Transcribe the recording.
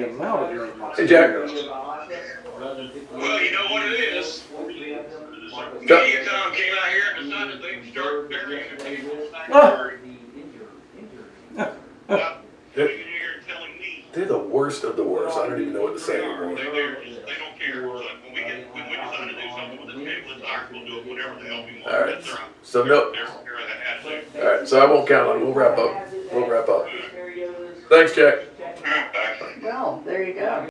the amount of maintenance. Hey, Jack. Well, you know what it is? Chuck. Mediacom came out here and decided they'd start burying the people back Ah. there. Now, You're telling me. They're the worst of the worst. I don't even know what to say They anymore. they, they're just, they don't care. So when we get, when we decide to do something with this cable, it's ours, we'll do it whatever the hell we want. All right. That's So no, their, their attitude. all right. So I won't count on it. We'll wrap up. We'll wrap up. Thanks, Jack. There you go.